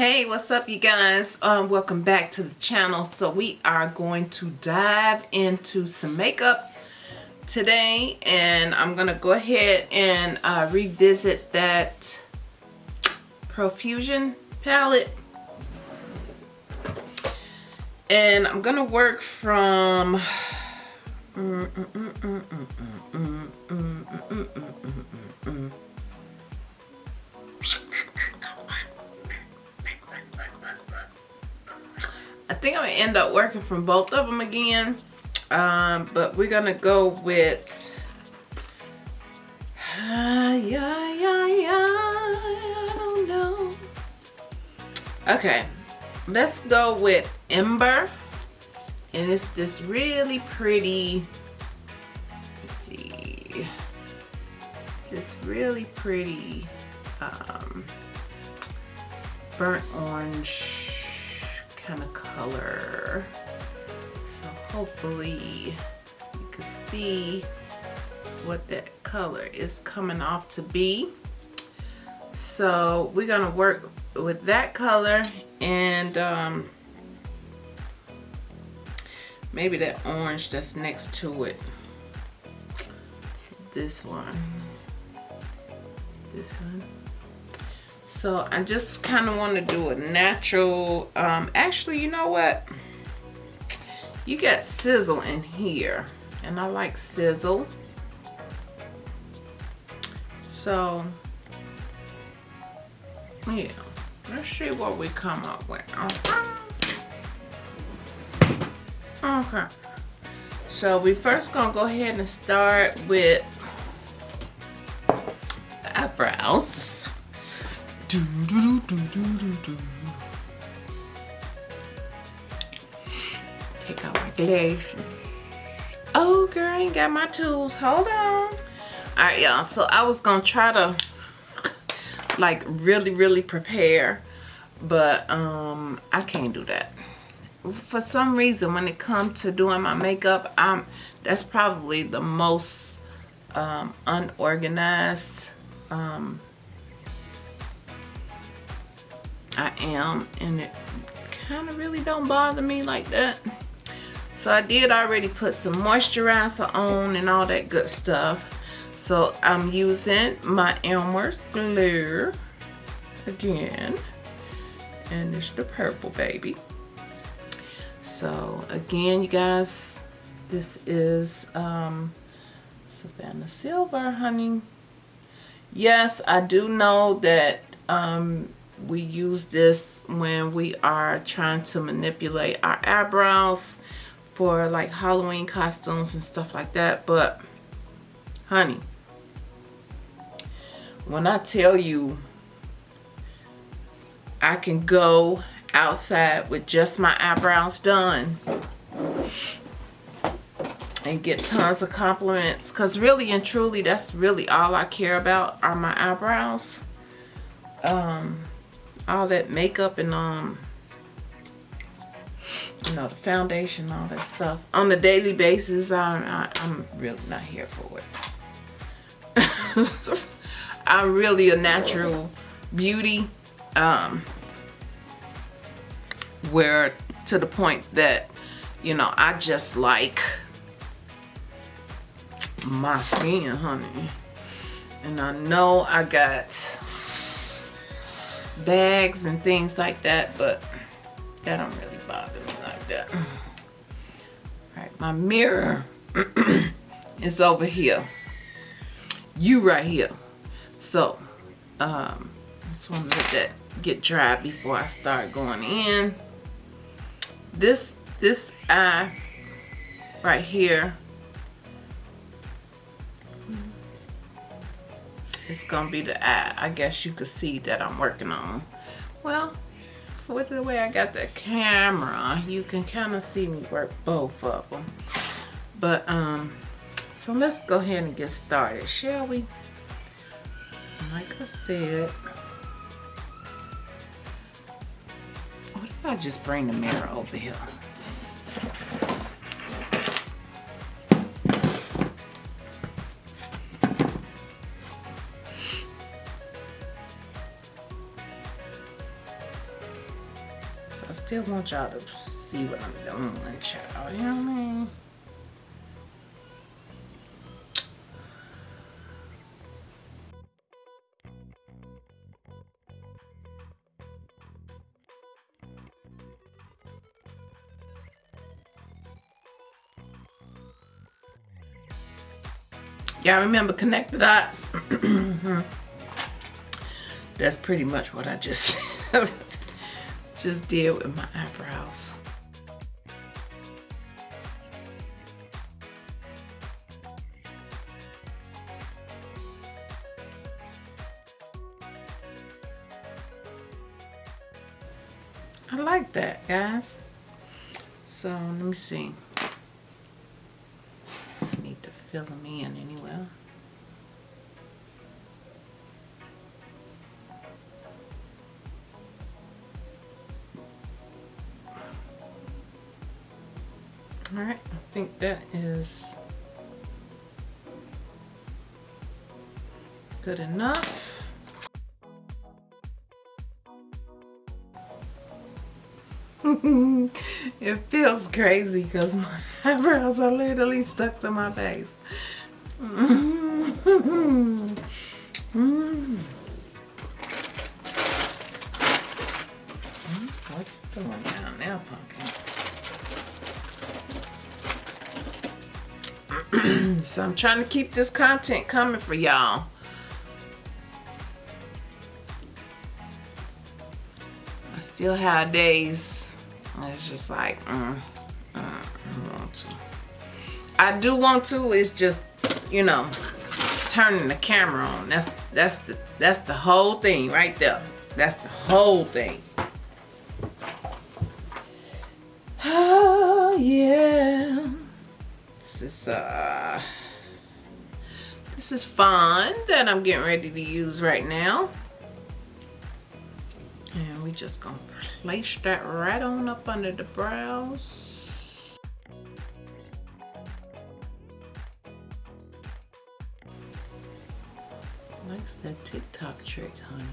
Hey, what's up you guys? Um, welcome back to the channel. So we are going to dive into some makeup today and I'm gonna go ahead and uh, revisit that Profusion palette and I'm gonna work from mm, mm, mm, I think I'm gonna end up working from both of them again. Um, but we're gonna go with uh, yeah, yeah, yeah, I don't know. Okay, let's go with Ember. And it's this really pretty, let's see, this really pretty um, burnt orange kind of color. So hopefully you can see what that color is coming off to be. So we're gonna work with that color and um, maybe that orange that's next to it. This one. This one. So I just kind of want to do a natural, um, actually, you know what? You got sizzle in here and I like sizzle. So, yeah, let's see what we come up with. Okay. So we first gonna go ahead and start with Take out my glasses. Oh, girl, I ain't got my tools. Hold on. All right, y'all. So I was going to try to, like, really, really prepare. But um, I can't do that. For some reason, when it comes to doing my makeup, I'm that's probably the most um, unorganized um, I am and it kind of really don't bother me like that. So I did already put some moisturizer on and all that good stuff. So I'm using my Elmer's glue again and it's the purple baby. So again you guys this is um, Savannah Silver honey. Yes I do know that um, we use this when we are trying to manipulate our eyebrows for like Halloween costumes and stuff like that. But honey, when I tell you I can go outside with just my eyebrows done and get tons of compliments because really and truly that's really all I care about are my eyebrows um all that makeup and um you know the foundation all that stuff. On a daily basis I'm, I, I'm really not here for it. I'm really a natural beauty um where to the point that you know I just like my skin honey. And I know I got bags and things like that, but that don't really bother me like that. All right, my mirror is over here. You right here. So, um, just want to let that get dry before I start going in. This, this eye right here it's gonna be the eye I guess you could see that I'm working on well with the way I got the camera you can kind of see me work both of them but um so let's go ahead and get started shall we? Like I said what if I just bring the mirror over here still want y'all to see what I'm doing, child. You know what I mean? Y'all remember connect the dots? That's pretty much what I just just did with my eyebrows. I like that, guys. So, let me see I need to fill them in anyway. That is good enough. it feels crazy because my eyebrows are literally stuck to my face. trying to keep this content coming for y'all. I still have days it's just like, mm, mm, I want to. I do want to. It's just, you know, turning the camera on. That's that's the that's the whole thing right there. That's the whole thing. Oh yeah. This is uh is fun that I'm getting ready to use right now. And we just gonna place that right on up under the brows. Likes that TikTok trick, honey.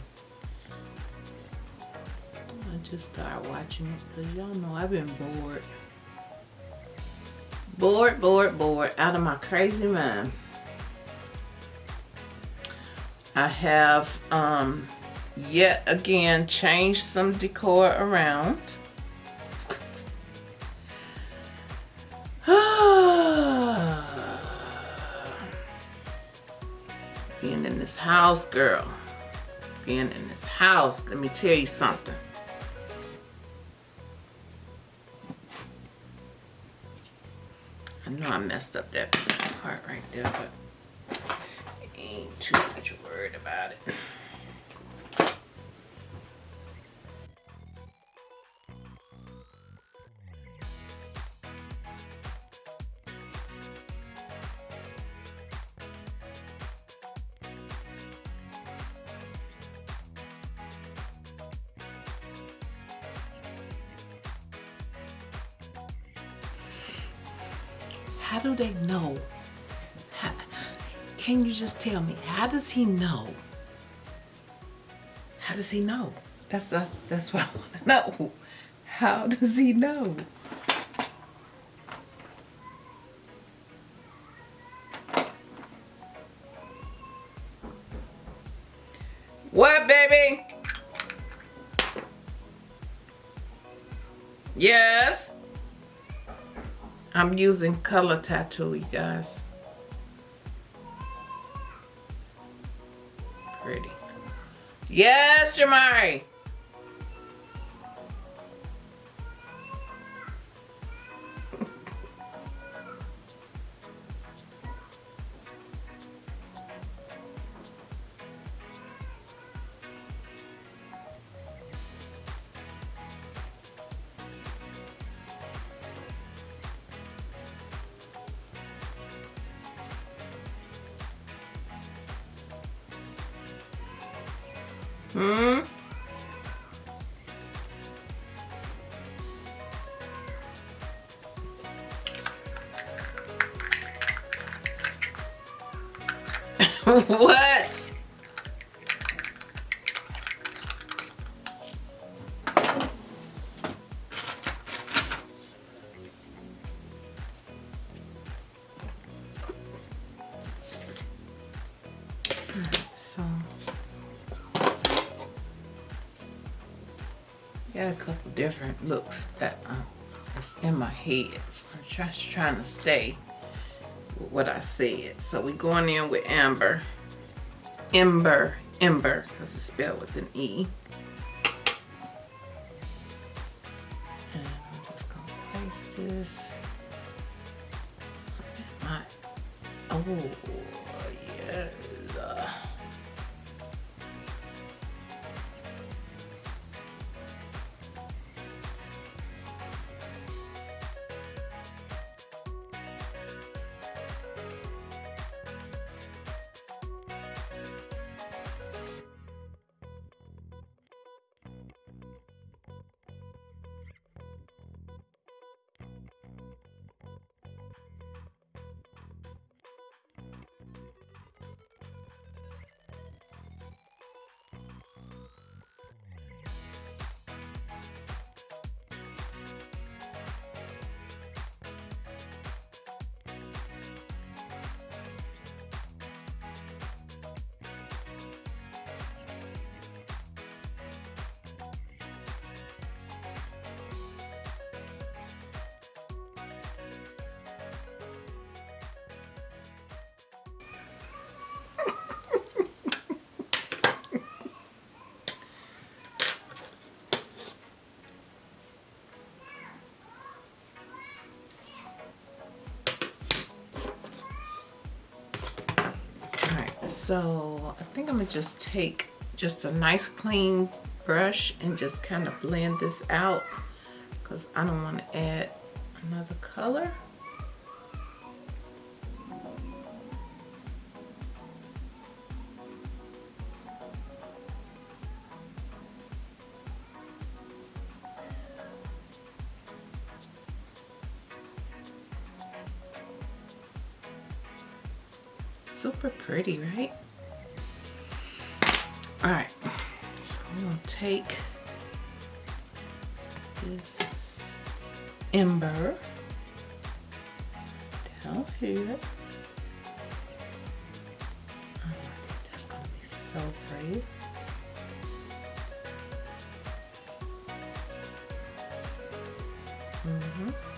I just started watching it because y'all know I've been bored. Bored, bored, bored, out of my crazy mind. I have um, yet again changed some decor around. Being in this house, girl. Being in this house, let me tell you something. I know I messed up that part right there, but ain't too much worried about it. Tell me, how does he know? How does he know? That's, that's, that's what I want to know. How does he know? What, baby? Yes? I'm using color tattoo, you guys. Yes, Jamari. what? So got a couple different looks uh, that's in my head. So I'm just trying to stay with what I said. So we going in with amber. Ember, Ember, because it's spelled with an E. So I think I'm gonna just take just a nice clean brush and just kind of blend this out because I don't want to add another color. Mm-hmm.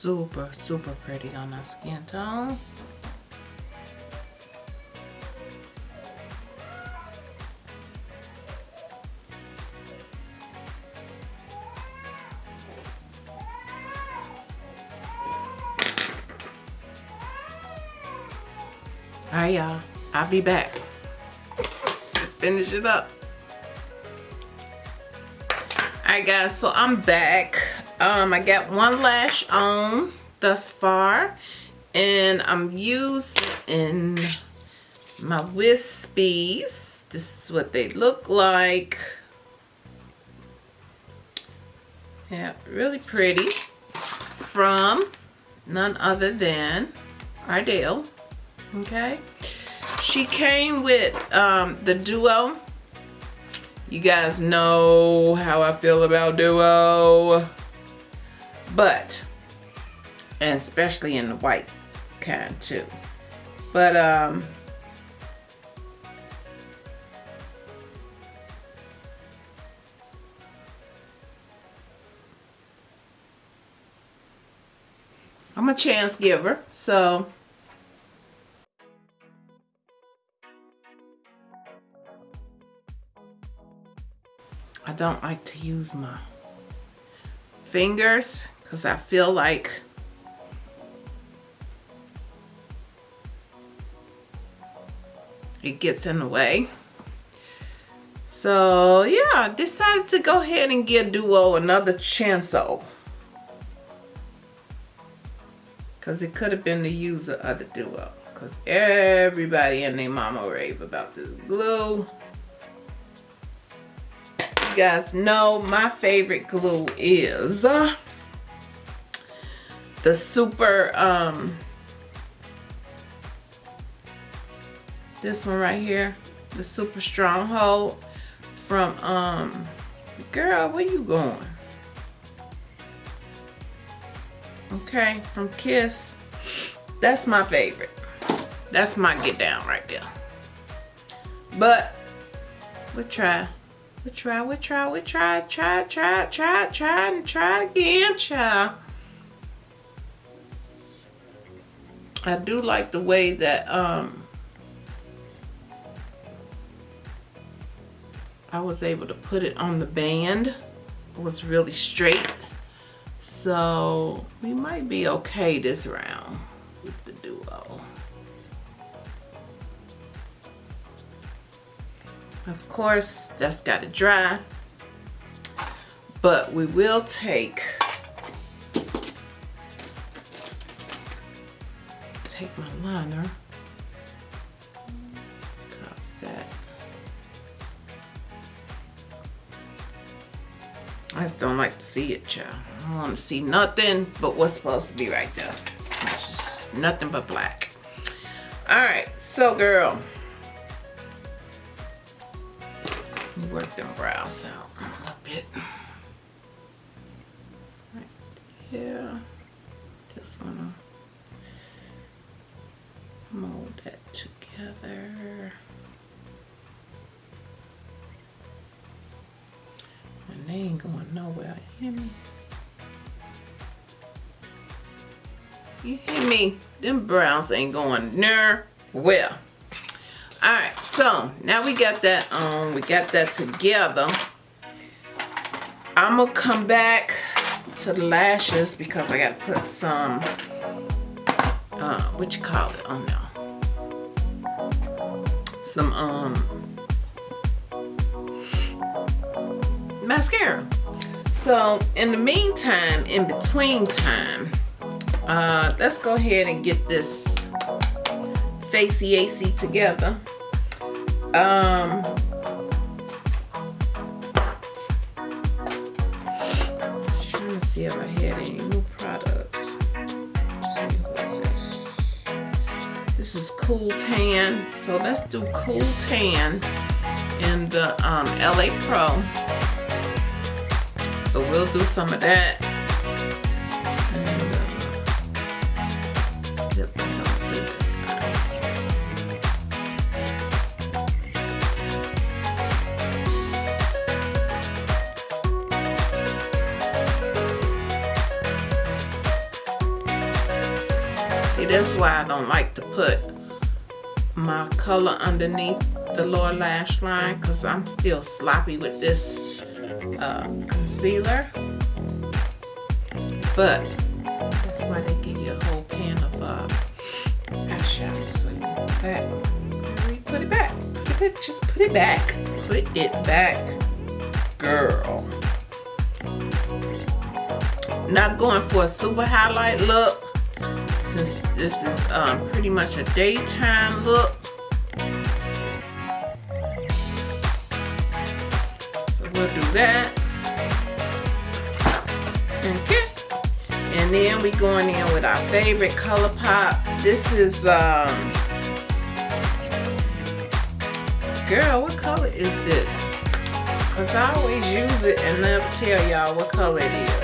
Super, super pretty on our skin tone. Alright y'all, I'll be back. Finish it up. Alright guys, so I'm back. Um, I got one lash on thus far. And I'm using in my Wispies. This is what they look like. Yeah, really pretty. From none other than Ardell. Okay. She came with um, the Duo. You guys know how I feel about Duo but and especially in the white kind too. But um I'm a chance giver so. I don't like to use my fingers because I feel like it gets in the way. So yeah, decided to go ahead and give Duo another though. Because it could have been the user of the Duo. Because everybody and their mama rave about this glue. You guys know my favorite glue is the super, um, this one right here, the super stronghold from, um, girl, where you going? Okay, from Kiss. That's my favorite. That's my get down right there. But we try. We try, we try, we try, try, try, try, try, and try again, child. I do like the way that um I was able to put it on the band. It was really straight. So we might be okay this round with the duo. Of course, that's got to dry. But we will take take my liner. that I just don't like to see it, child. I don't want to see nothing but what's supposed to be right there. Nothing but black. Alright, so girl. You work them brows out a little bit. Them browns ain't going nowhere. All right, so now we got that on. We got that together. I'm gonna come back to the lashes because I gotta put some, uh, what you call it? Oh no. Some, um, mascara. So in the meantime, in between time, uh, let's go ahead and get this Facey AC together. Um, trying to see if I had any new products. This? This is Cool Tan. So let's do Cool Tan in the um, LA Pro. So we'll do some of that. That's why I don't like to put my color underneath the lower lash line because I'm still sloppy with this uh, concealer. But that's why they give you a whole pan of uh, eyeshadow. So you. Put it back. Put it, just put it back. Put it back, girl. Not going for a super highlight look since this is um, pretty much a daytime look. So we'll do that. Okay. And then we going in with our favorite ColourPop. This is, um, girl, what color is this? Because I always use it and never tell y'all what color it is.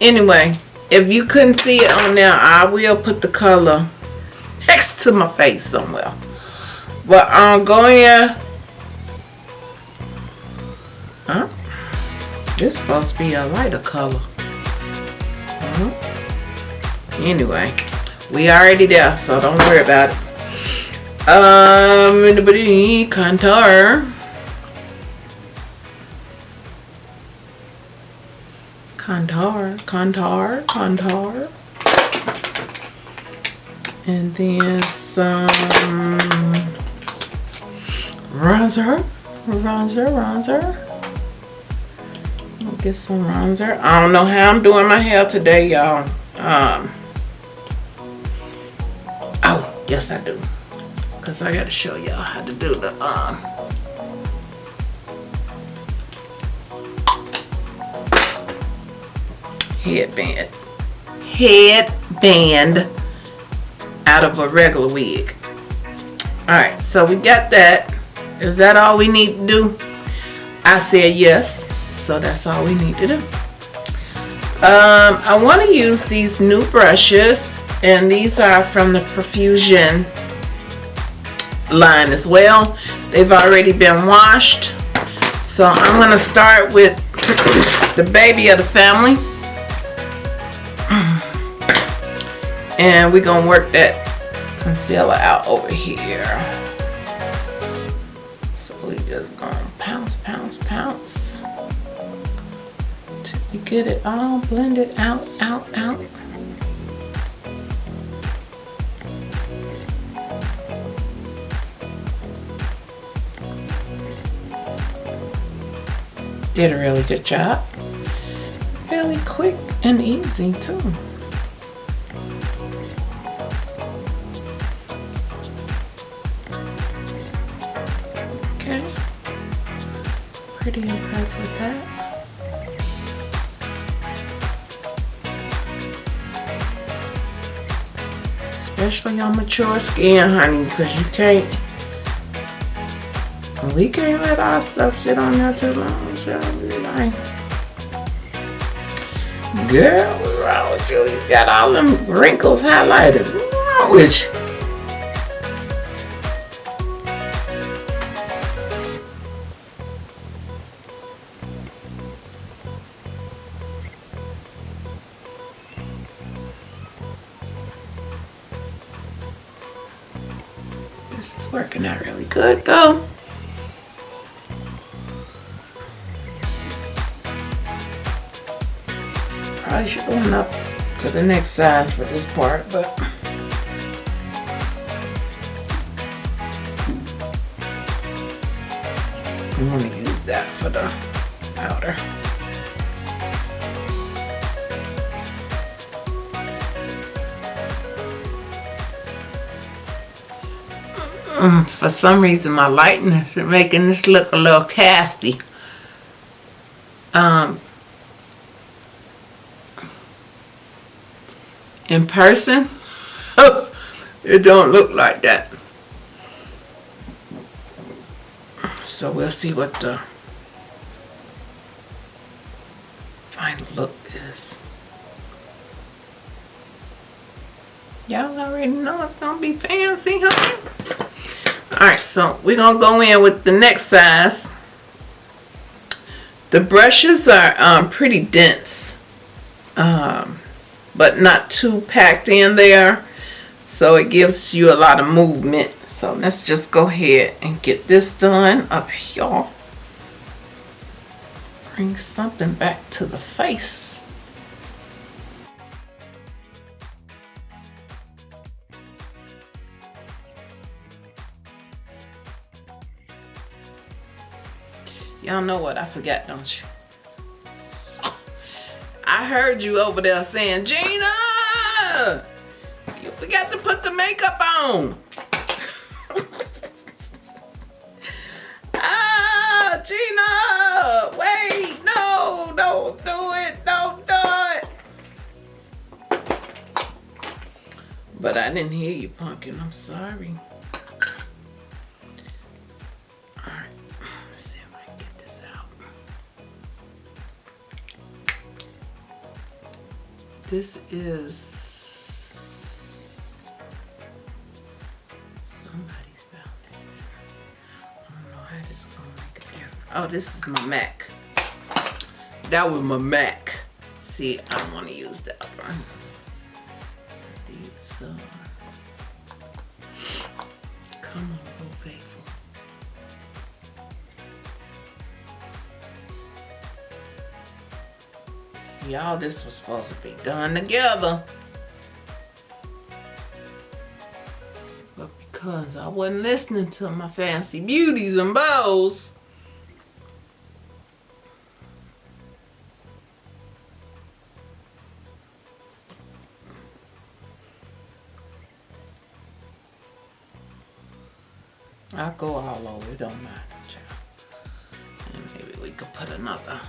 Anyway, if you couldn't see it on there, I will put the color next to my face somewhere. But I'm going Huh? This supposed to be a lighter color. Uh -huh. Anyway, we already there, so don't worry about it. Um, contour. Contour, contour, contour. And then some bronzer, Bronzer, bronzer. I'll get some bronzer. I don't know how I'm doing my hair today, y'all. Um, oh, yes I do. Because I got to show y'all how to do the... Um, headband. Headband out of a regular wig. Alright, so we got that. Is that all we need to do? I said yes. So that's all we need to do. Um, I want to use these new brushes. And these are from the Profusion line as well. They've already been washed. So I'm going to start with the baby of the family. And we're to work that concealer out over here. So we just to pounce, pounce, pounce. Get it all blended out, out, out. Did a really good job. Really quick and easy too. Pretty impressed with that. Especially on mature skin, honey, because you can't, we can't let our stuff sit on there too long, so like, girl, what's wrong with you? You got all them wrinkles highlighted. What's wrong with you? Size for this part, but I want to use that for the powder. Mm, for some reason my lighting is making this look a little casty. Um, in person, it don't look like that. So we'll see what the final look is. Y'all already know it's gonna be fancy, huh? Alright, so we're going to go in with the next size. The brushes are um, pretty dense, um, but not too packed in there. So it gives you a lot of movement. So let's just go ahead and get this done up here. Bring something back to the face. Y'all know what I forgot, don't you? Heard you over there saying, Gina, you forgot to put the makeup on. ah, Gina, wait, no, don't do it, don't do it. But I didn't hear you, Pumpkin, I'm sorry. This is somebody's foundation. I don't know how this gonna make a difference. Oh, this is my MAC. That was my MAC. See, I don't want to use that how this was supposed to be done together. But because I wasn't listening to my fancy beauties and bows, I'll go all over, don't matter, child. And maybe we could put another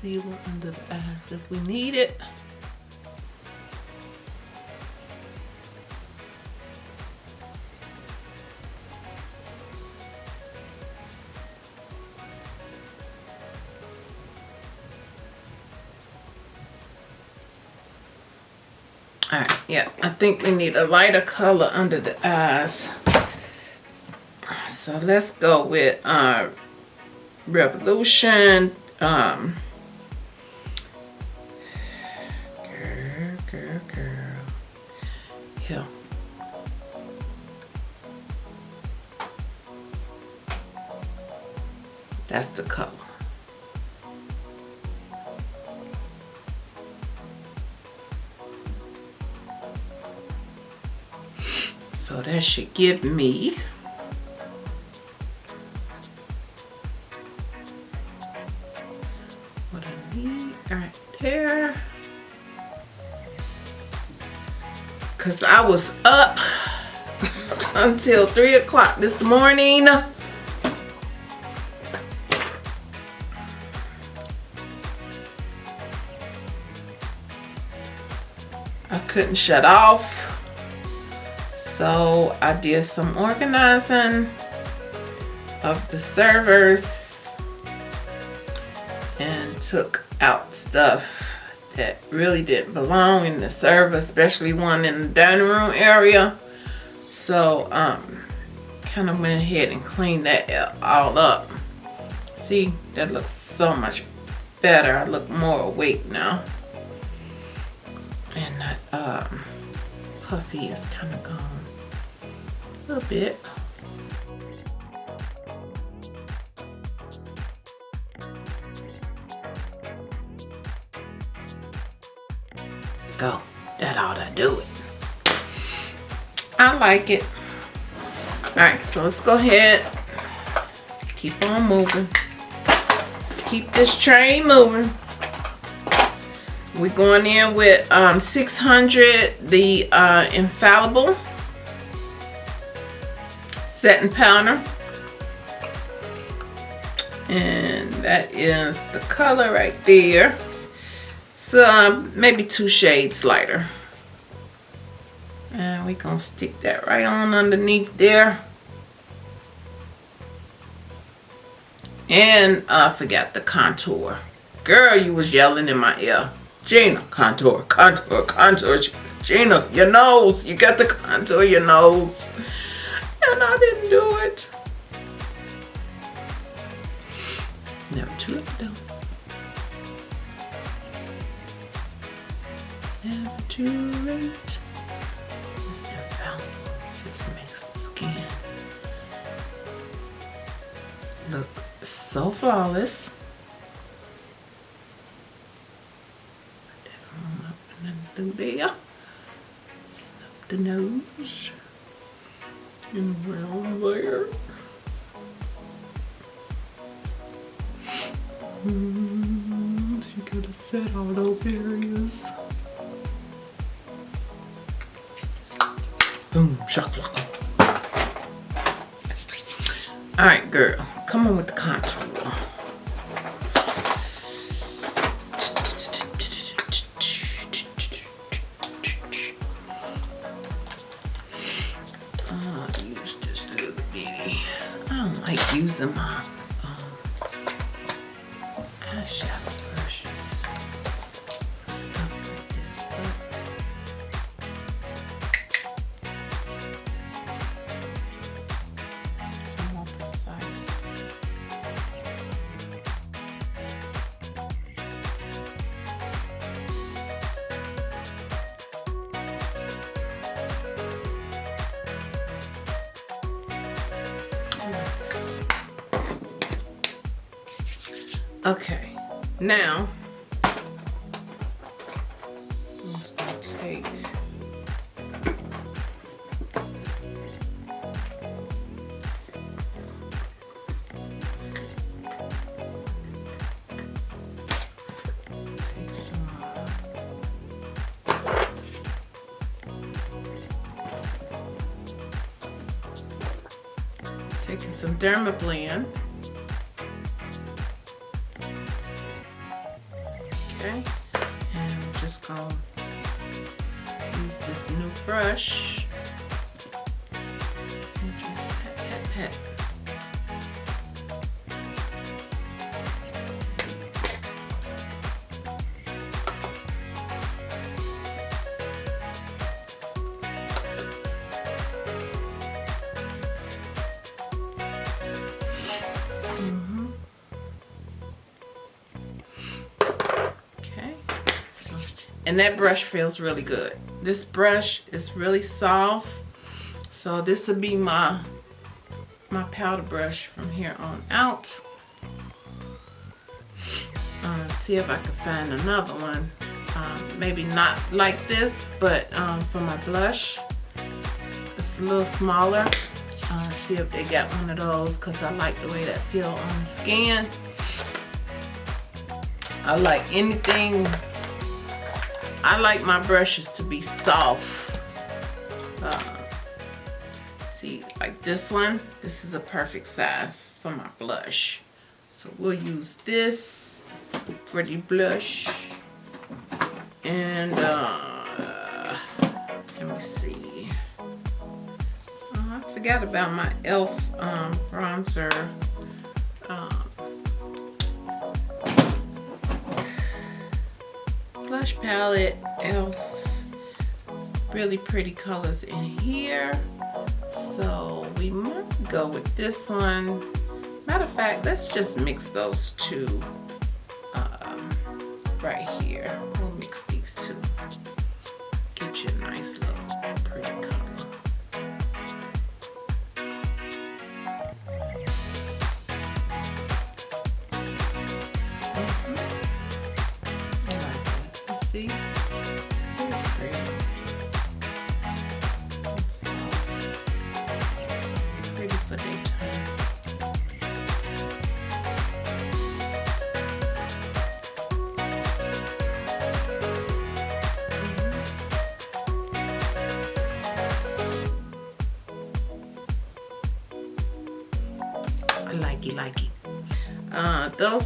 concealer under the eyes if we need it. All right, yeah, I think we need a lighter color under the eyes. So let's go with uh, Revolution. Um, should give me what I need right there. Cause I was up until three o'clock this morning. I couldn't shut off. So I did some organizing of the servers and took out stuff that really didn't belong in the server, especially one in the dining room area. So um, kind of went ahead and cleaned that all up. See, that looks so much better. I look more awake now. And that um, puffy is kind of gone little bit. Go. That ought to do it. I like it. Alright, so let's go ahead. Keep on moving. Let's keep this train moving. We're going in with um, 600, the uh, Infallible setting powder. And that is the color right there. So um, maybe two shades lighter. And we're gonna stick that right on underneath there. And I forgot the contour. Girl, you was yelling in my ear. Gina, contour, contour, contour. Gina, your nose. You got the contour, your nose and I didn't do it. Never too late though. Never too late. This infallible just makes the skin look so flawless. Up and then through there. Up the nose and around there. Mm, you gotta set all those areas. Boom, shakalaka. Alright, girl, come on with the contour. Using my now Taking some Dermablend. That brush feels really good. This brush is really soft. So this will be my my powder brush from here on out. Uh, see if I can find another one. Um, maybe not like this, but um, for my blush. It's a little smaller. Uh, see if they got one of those because I like the way that feel on the skin. I like anything, I like my brushes to be soft. Uh, see, like this one, this is a perfect size for my blush. So we'll use this for the blush. And uh, let me see. Oh, I forgot about my e.l.f. Um, bronzer. Blush palette elf really pretty colors in here. So we might go with this one. Matter of fact let's just mix those two um, right here. We'll mix these two. Get you a nice little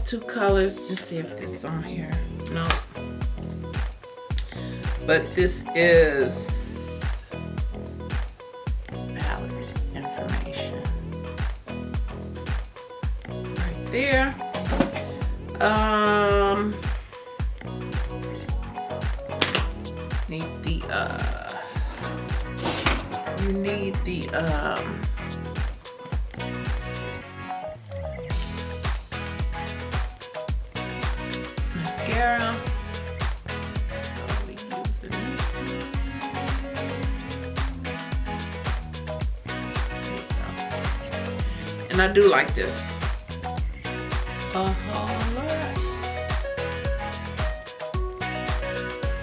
those two colors, let's see if this is on here. No, but this is palette information. Right there. Um need the uh you need the um do like this. Whole lot.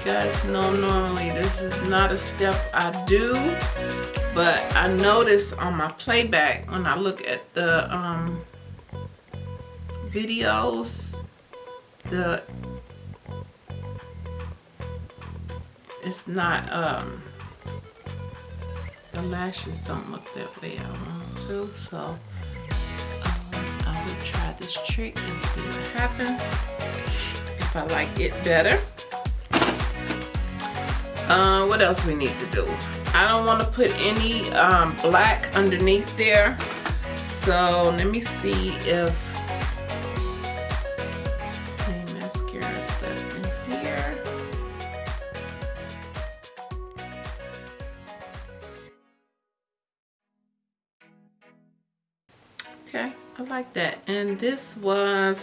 Guys know normally this is not a step I do, but I notice on my playback when I look at the um, videos, the it's not um the lashes don't look that way I want to so this trick and see what happens. If I like it better. Uh, what else we need to do? I don't want to put any um, black underneath there. So let me see if this was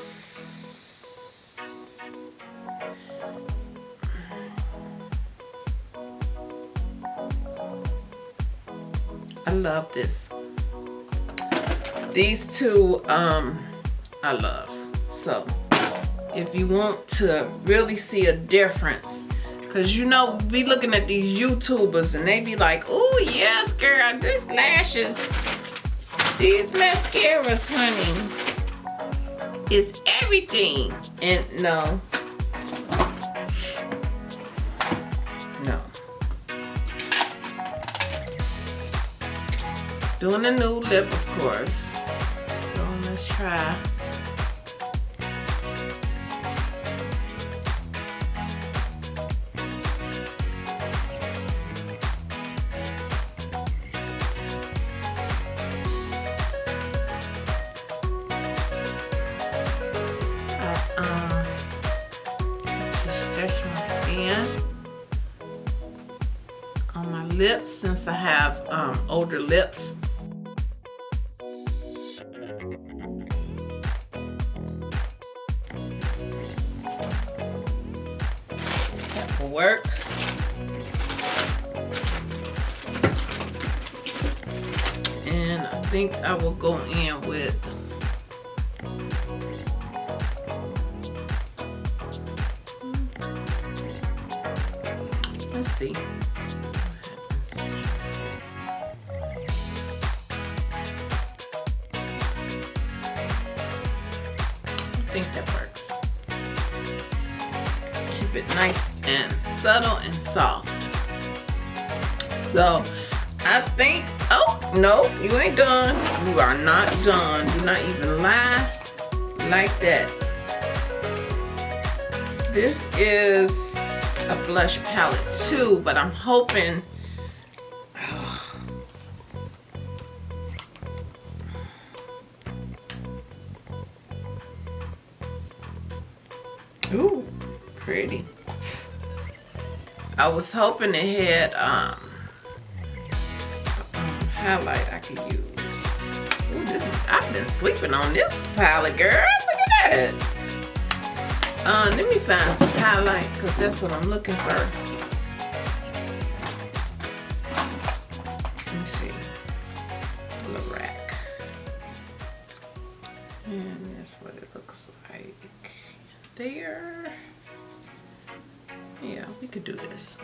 I love this. These two um I love. So if you want to really see a difference Cause you know, be looking at these YouTubers and they be like, oh yes girl, this lashes these mascaras, honey, is everything. And no. No. Doing a new lip, of course. So let's try older lips. Like that. This is a blush palette too, but I'm hoping Ooh, pretty. I was hoping it had um, um, highlight I could use. I've been sleeping on this palette, girl. Look at that. Uh, let me find some highlight because that's what I'm looking for. Let me see. Lorac. And that's what it looks like there. Yeah, we could do this.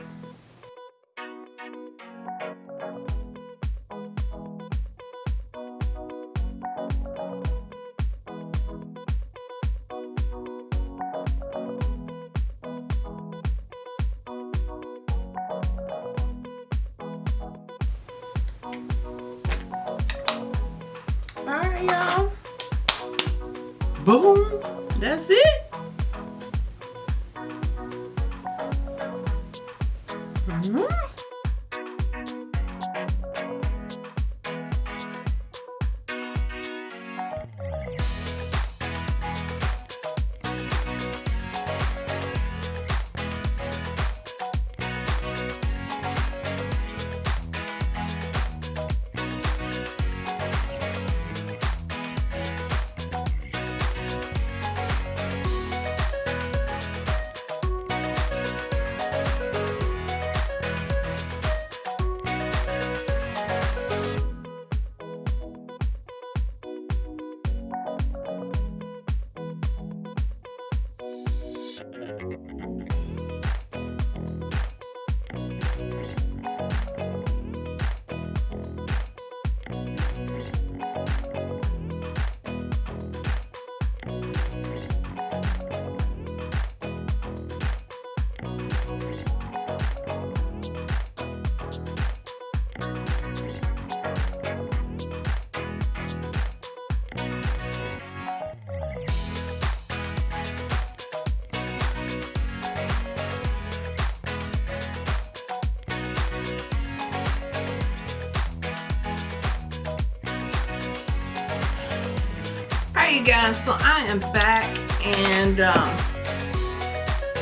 You guys so I am back and um,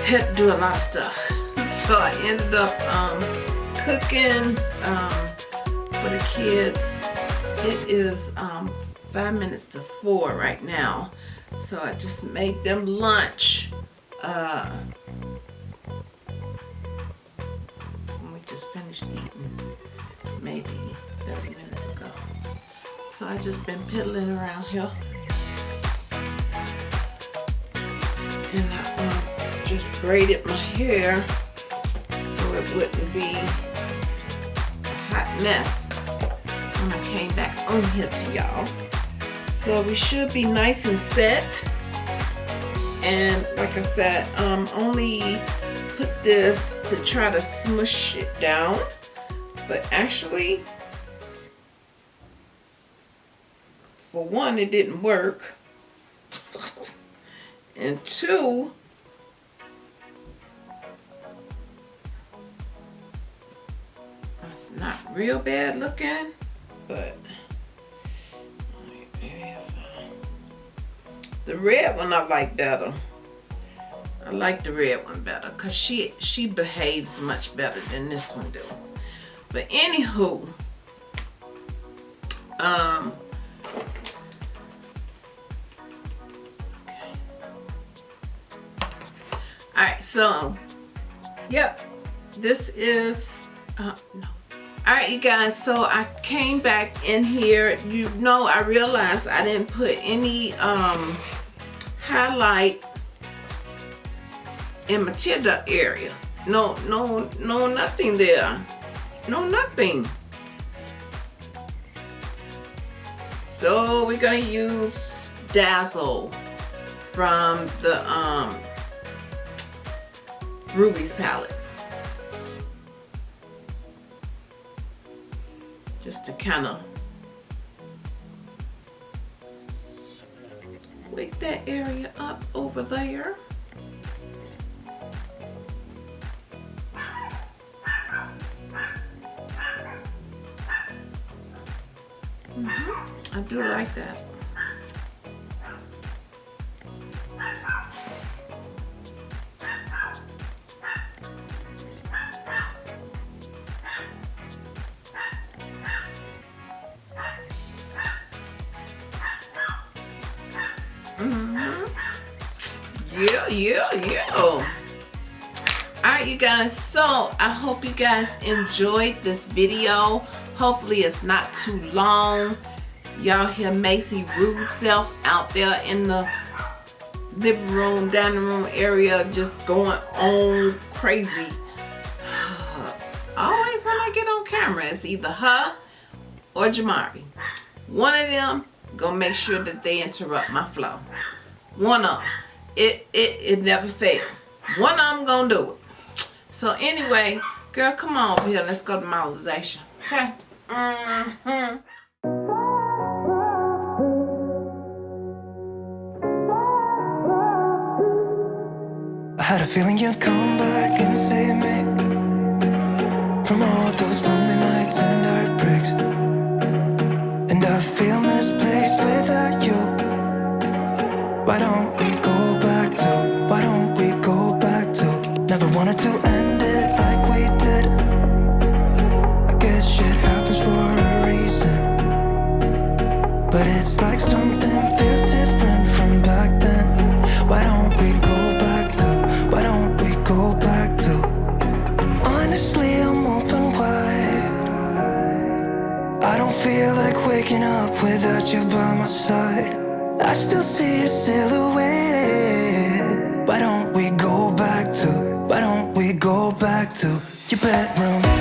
had to do a lot of stuff. So I ended up um, cooking um, for the kids. It is um, five minutes to four right now. So I just made them lunch uh, we just finished eating maybe 30 minutes ago. So I just been piddling around here braided my hair so it wouldn't be a hot mess when I came back on here to y'all. So we should be nice and set. And like I said, um, only put this to try to smush it down. But actually, for one, it didn't work and two, not real bad looking, but the red one I like better. I like the red one better because she she behaves much better than this one do. But anywho, um, okay all right, so, yep, this is, uh, no. All right, you guys, so I came back in here. You know, I realized I didn't put any um, highlight in my tear duct area. No, no, no, nothing there. No, nothing. So we're gonna use Dazzle from the um, Ruby's palette. Just to kind of wake that area up over there. Mm -hmm. I do like that. Yeah yeah yeah all right you guys. So i hope you guys enjoyed this video. Hopefully it's not too long. Y'all hear macy rude self out there in the living room dining room area just going on crazy. Always when i get on camera it's either her or jamari. One of them gonna make sure that they interrupt my flow. One of them it, it, it never fails. One of them gonna do it. So anyway, girl, come on over here. Let's go to modelization. Okay? Mm hmm I had a feeling you'd come back and save me From all those lonely nights you by my side I still see your silhouette Why don't we go back to why don't we go back to your bedroom?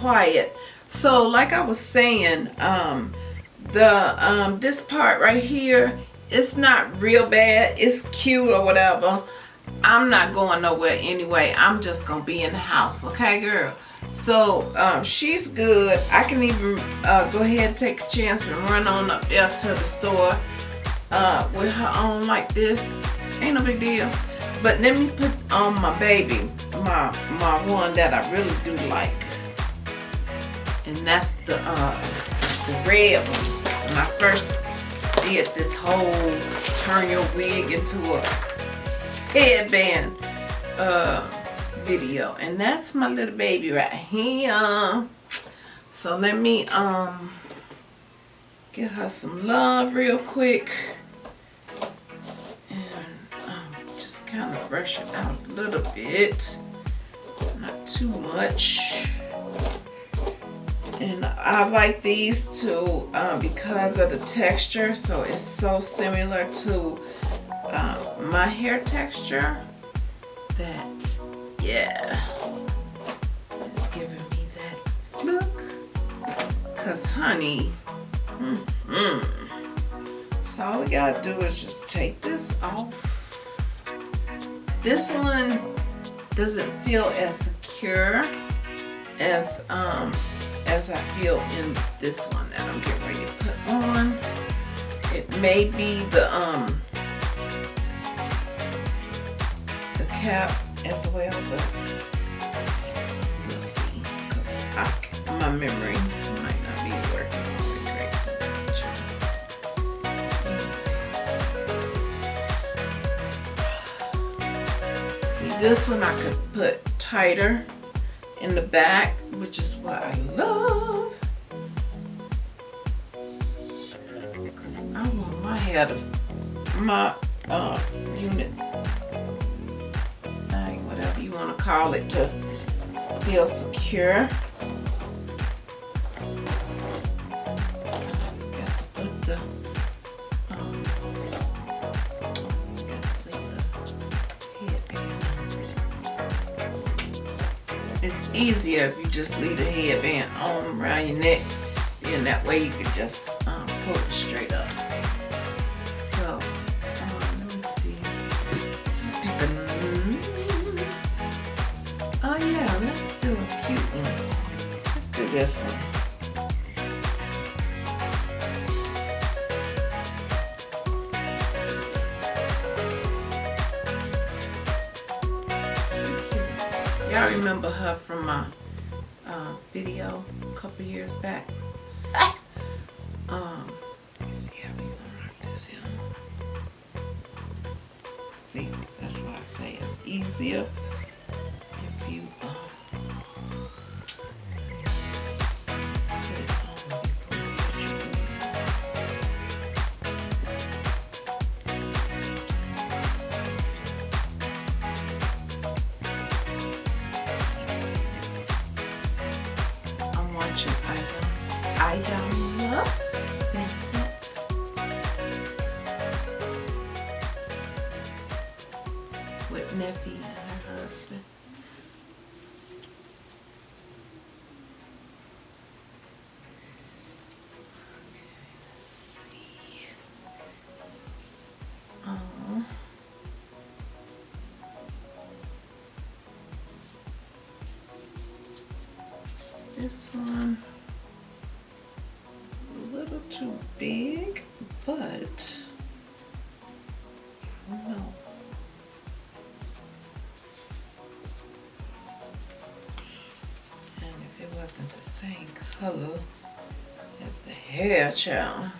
Quiet. So like I was saying, um, the um this part right here it's not real bad. It's cute or whatever. I'm not going nowhere anyway. I'm just gonna be in the house okay girl? So um, she's good. I can even uh, go ahead and take a chance and run on up there to the store uh, with her on like this. Ain't no big deal. But let me put on my baby my my one that i really do like and that's the uh the red one when I first did this whole turn your wig into a headband uh, video. And that's my little baby right here. So let me um give her some love real quick. And um, just kind of brush it out a little bit. Not too much and I like these two uh, because of the texture. So it's so similar to uh, my hair texture that yeah. It's giving me that look. Cause honey mm -hmm. so all we gotta do is just take this off. This one doesn't feel as secure as um as I feel in this one that I'm getting ready to put on. It may be the um the cap as well, but we'll see. Cause my memory might not be working all the great. See, this one I could put tighter in the back, which is what I love. Because I want my hair to, my uh, unit thing, whatever you want to call it, to feel secure. Easier if you just leave the headband on around your neck. And that way you can just um, pull it straight up. So, um, let me see. Oh yeah, let's do a cute one. Let's do this one. Remember her from my uh, video a couple years back. Um, see how we gonna rock this here. See, that's why I say it's easier same color as the hair child,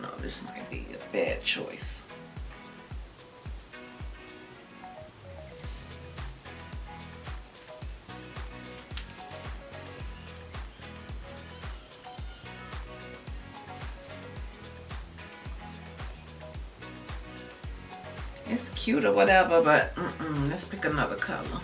no, this might be a bad choice. It's cute or whatever, but mm -mm, let's pick another color.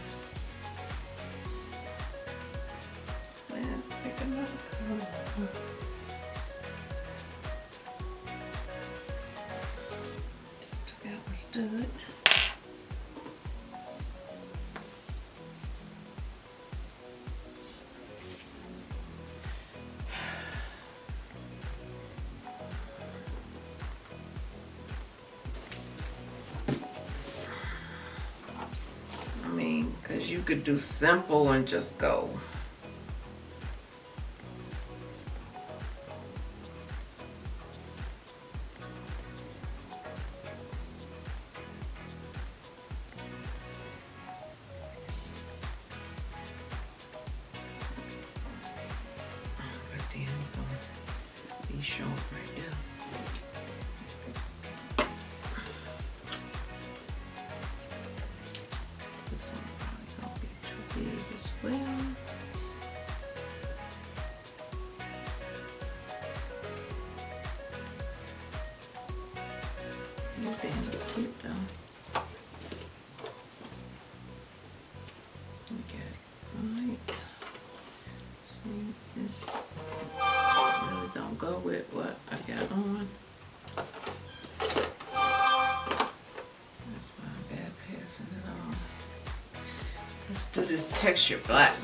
Just took out my stud. I mean, because you could do simple and just go. do this texture black.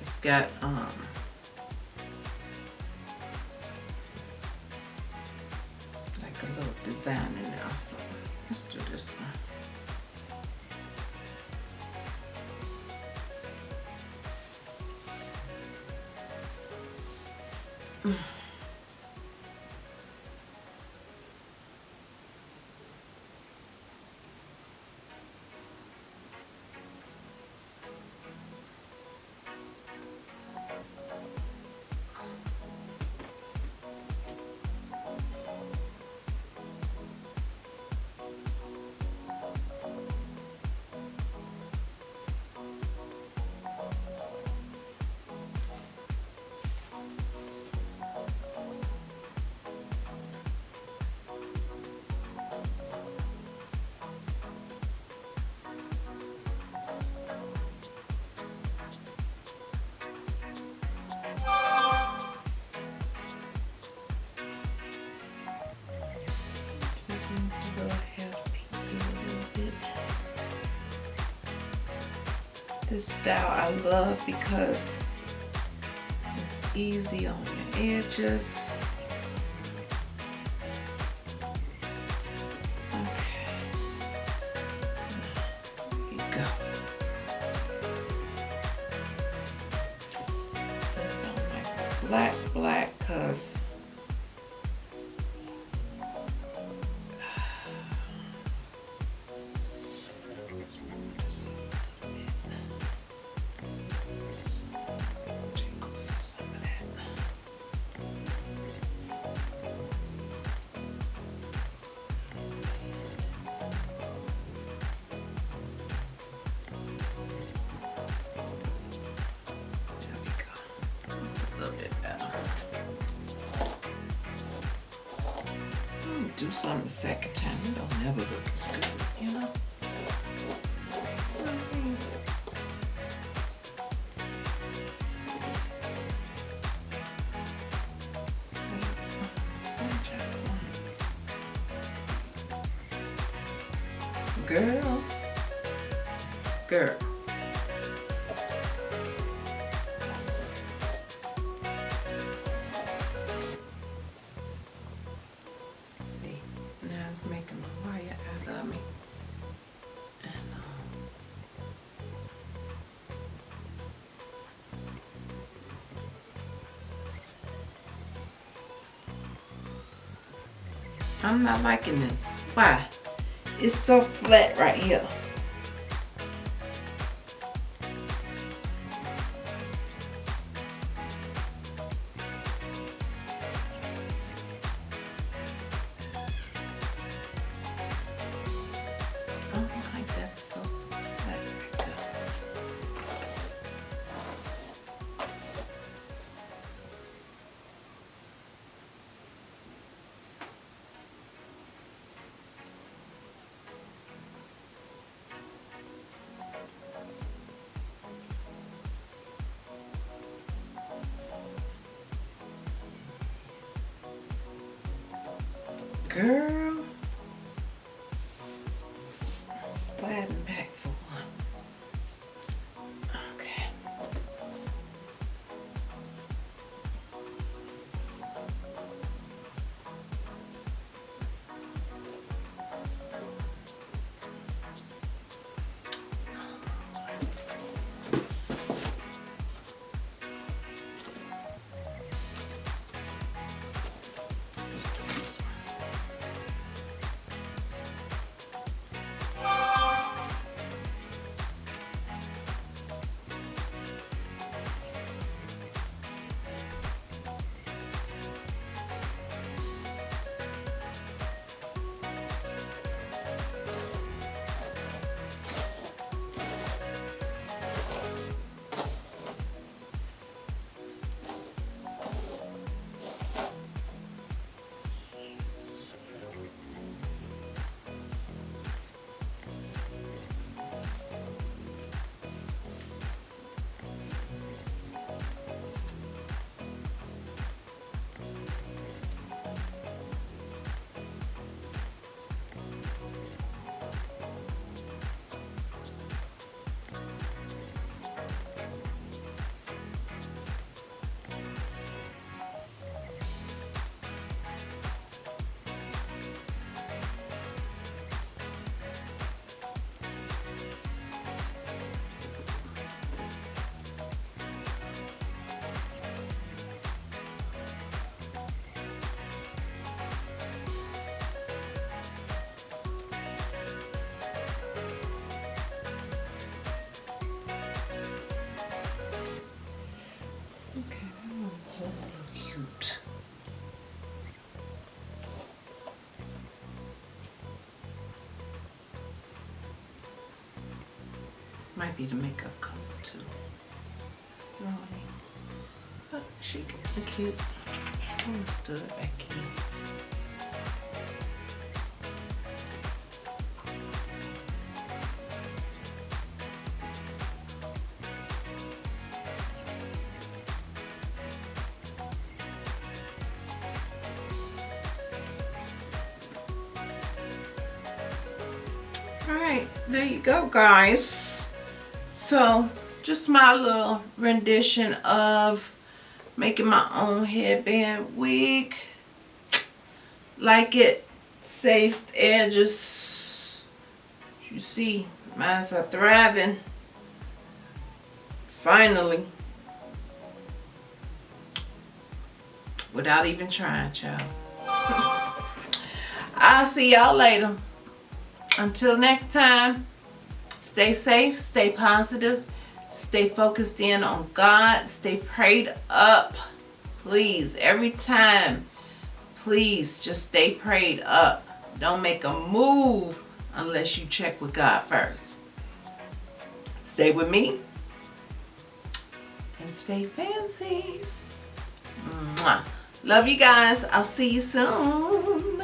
It's got um, love because it's easy on your edges. do something the second time, it'll never look as good, you know? am I liking this? Why? It's so flat right here. girl. Might be the makeup color too. Slowly. Oh, she cute. Understood back here. there you go guys so just my little rendition of making my own headband wig. Like it saves edges. You see mine's are thriving. Finally. Without even trying child. I'll see y'all later. Until next time, stay safe, stay positive, stay focused in on God, stay prayed up. Please, every time, please just stay prayed up. Don't make a move unless you check with God first. Stay with me and stay fancy. Mwah. Love you guys. I'll see you soon.